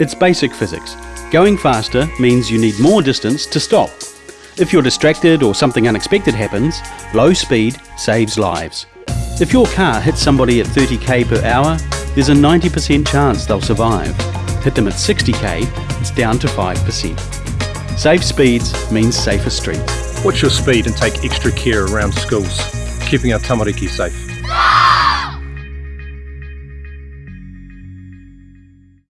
It's basic physics. Going faster means you need more distance to stop. If you're distracted or something unexpected happens, low speed saves lives. If your car hits somebody at 30k per hour, there's a 90% chance they'll survive. Hit them at 60k, it's down to 5%. Safe speeds means safer streets. Watch your speed and take extra care around schools, keeping our tamariki safe.